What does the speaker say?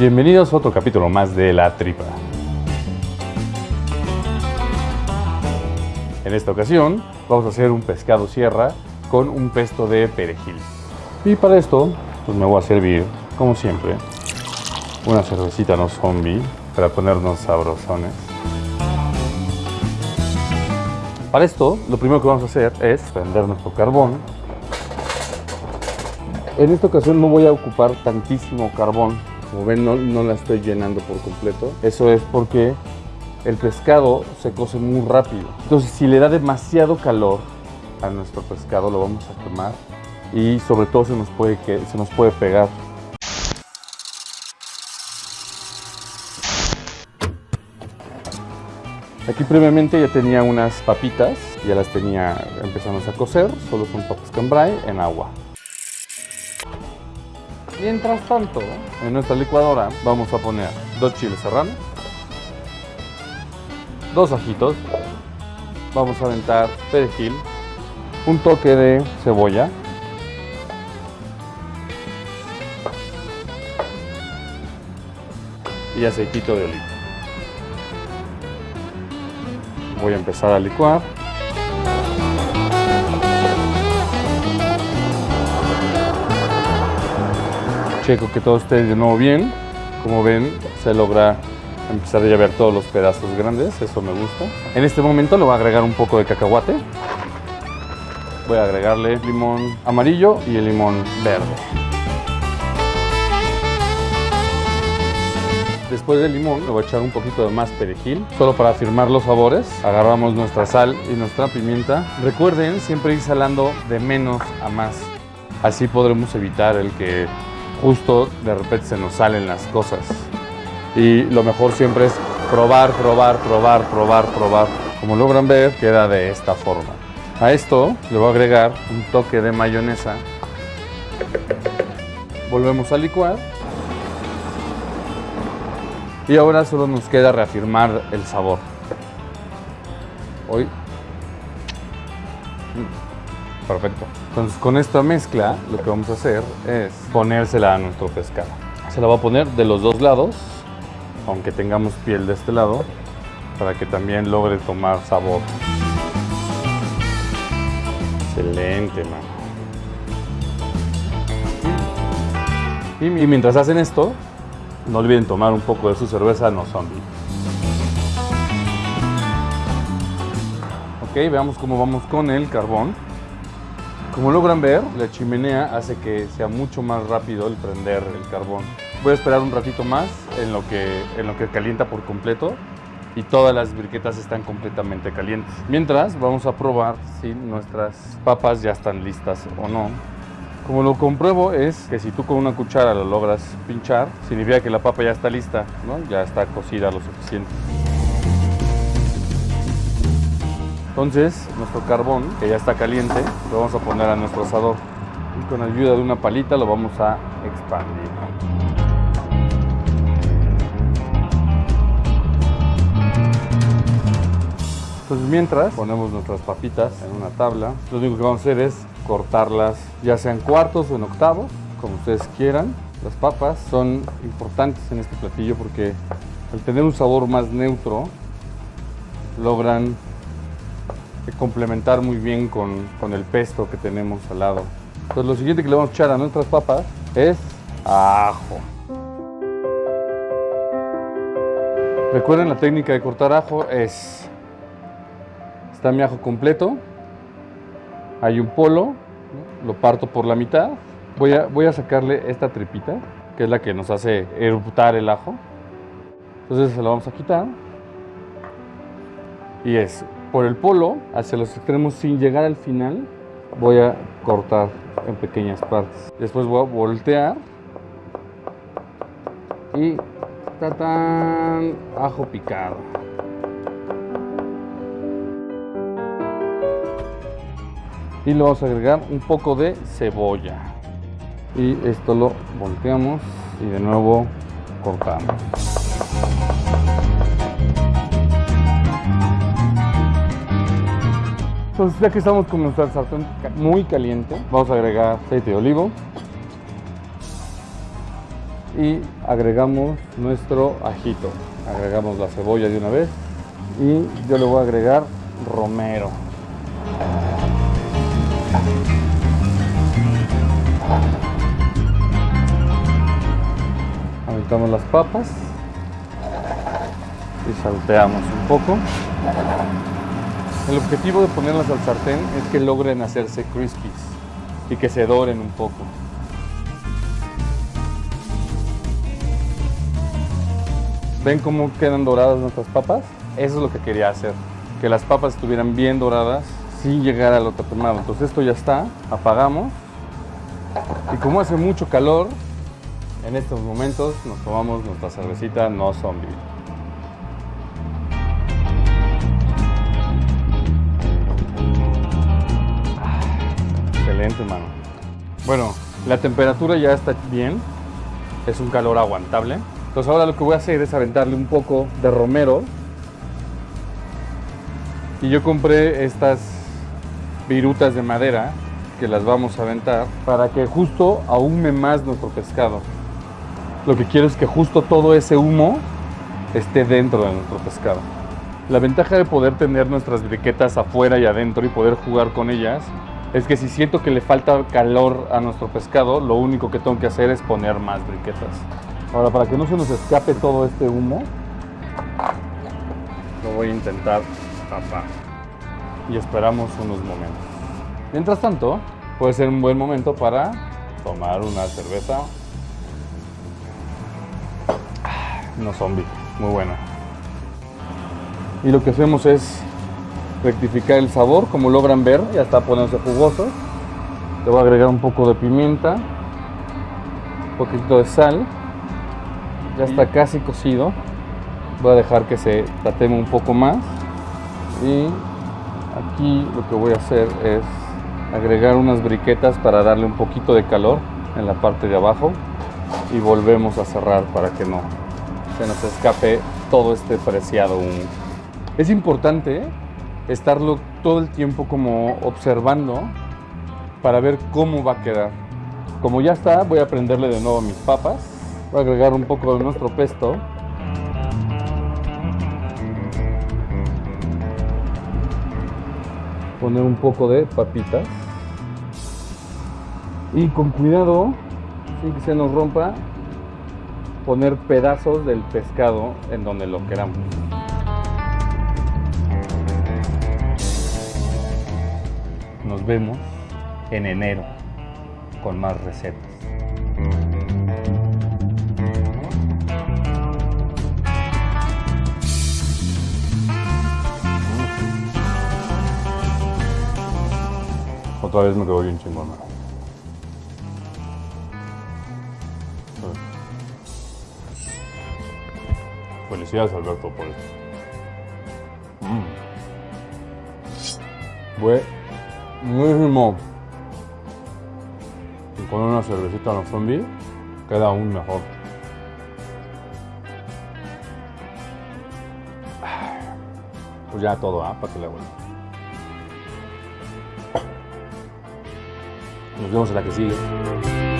Bienvenidos a otro capítulo más de La Tripa. En esta ocasión vamos a hacer un pescado sierra con un pesto de perejil. Y para esto pues me voy a servir, como siempre, una cervecita no zombie para ponernos sabrosones. Para esto, lo primero que vamos a hacer es prender nuestro carbón. En esta ocasión no voy a ocupar tantísimo carbón. Como ven, no, no la estoy llenando por completo. Eso es porque el pescado se cose muy rápido. Entonces, si le da demasiado calor a nuestro pescado, lo vamos a quemar y sobre todo se nos puede, se nos puede pegar. Aquí previamente ya tenía unas papitas, ya las tenía empezando a cocer, solo son papas cambray en agua. Mientras tanto, en nuestra licuadora vamos a poner dos chiles serranos, dos ajitos, vamos a aventar perejil, un toque de cebolla, y aceitito de oliva. Voy a empezar a licuar. Checo que todo esté de nuevo bien. Como ven, se logra empezar a ver todos los pedazos grandes, eso me gusta. En este momento le voy a agregar un poco de cacahuate. Voy a agregarle limón amarillo y el limón verde. Después del limón le voy a echar un poquito de más perejil, solo para afirmar los sabores. Agarramos nuestra sal y nuestra pimienta. Recuerden siempre ir salando de menos a más. Así podremos evitar el que justo de repente se nos salen las cosas. Y lo mejor siempre es probar, probar, probar, probar, probar. Como logran ver, queda de esta forma. A esto le voy a agregar un toque de mayonesa. Volvemos a licuar y ahora solo nos queda reafirmar el sabor. Hoy. Mm, perfecto. Entonces con esta mezcla lo que vamos a hacer es ponérsela a nuestro pescado. Se la va a poner de los dos lados, aunque tengamos piel de este lado, para que también logre tomar sabor. Excelente, mano. Y mientras hacen esto, no olviden tomar un poco de su cerveza no zombie. Ok, veamos cómo vamos con el carbón. Como logran ver, la chimenea hace que sea mucho más rápido el prender el carbón. Voy a esperar un ratito más en lo que, en lo que calienta por completo y todas las briquetas están completamente calientes. Mientras, vamos a probar si nuestras papas ya están listas o no. Como lo compruebo es que si tú con una cuchara lo logras pinchar, significa que la papa ya está lista, ¿no? ya está cocida lo suficiente. Entonces, nuestro carbón, que ya está caliente, lo vamos a poner a nuestro asador. Y con ayuda de una palita lo vamos a expandir. Entonces mientras ponemos nuestras papitas en una tabla, lo único que vamos a hacer es cortarlas ya sea en cuartos o en octavos, como ustedes quieran. Las papas son importantes en este platillo porque al tener un sabor más neutro, logran complementar muy bien con, con el pesto que tenemos al lado. Entonces lo siguiente que le vamos a echar a nuestras papas es ajo. Recuerden la técnica de cortar ajo es, está mi ajo completo, hay un polo, lo parto por la mitad. Voy a, voy a sacarle esta tripita, que es la que nos hace eruptar el ajo. Entonces se la vamos a quitar. Y es por el polo hacia los extremos sin llegar al final. Voy a cortar en pequeñas partes. Después voy a voltear. Y tatán, ajo picado. y le vamos a agregar un poco de cebolla y esto lo volteamos y de nuevo cortamos entonces ya que estamos con nuestra sartén muy caliente vamos a agregar aceite de olivo y agregamos nuestro ajito. Agregamos la cebolla de una vez y yo le voy a agregar romero. Aventamos las papas y salteamos un poco. El objetivo de ponerlas al sartén es que logren hacerse crispies y que se doren un poco. ¿Ven cómo quedan doradas nuestras papas? Eso es lo que quería hacer, que las papas estuvieran bien doradas sin llegar a lo tatemado. Entonces esto ya está, apagamos. Y como hace mucho calor, en estos momentos nos tomamos nuestra cervecita no zombie. Bueno, la temperatura ya está bien. Es un calor aguantable. Entonces ahora lo que voy a hacer es aventarle un poco de romero. Y yo compré estas virutas de madera que las vamos a aventar para que justo ahume más nuestro pescado. Lo que quiero es que justo todo ese humo esté dentro de nuestro pescado. La ventaja de poder tener nuestras briquetas afuera y adentro y poder jugar con ellas es que si siento que le falta calor a nuestro pescado, lo único que tengo que hacer es poner más briquetas. Ahora, para que no se nos escape todo este humo, lo voy a intentar tapar. Y esperamos unos momentos. Mientras tanto, puede ser un buen momento para tomar una cerveza. No zombie, muy buena. Y lo que hacemos es rectificar el sabor, como logran ver, ya está poniéndose jugoso. Le voy a agregar un poco de pimienta, un poquito de sal. Ya está casi cocido. Voy a dejar que se tateme un poco más. Y aquí lo que voy a hacer es agregar unas briquetas para darle un poquito de calor en la parte de abajo y volvemos a cerrar para que no se nos escape todo este preciado humo. Es importante estarlo todo el tiempo como observando para ver cómo va a quedar. Como ya está, voy a prenderle de nuevo mis papas. Voy a agregar un poco de nuestro pesto. Poner un poco de papitas. Y con cuidado, sin que se nos rompa, poner pedazos del pescado en donde lo queramos. Vemos en enero con más recetas. Otra vez me quedó bien chingona. Felicidades Alberto por esto. Mm. Buenísimo. Y con una cervecita no zombie queda aún mejor. Pues ya todo, ¿ah? Para que le vuelva. Nos vemos en la que sigue.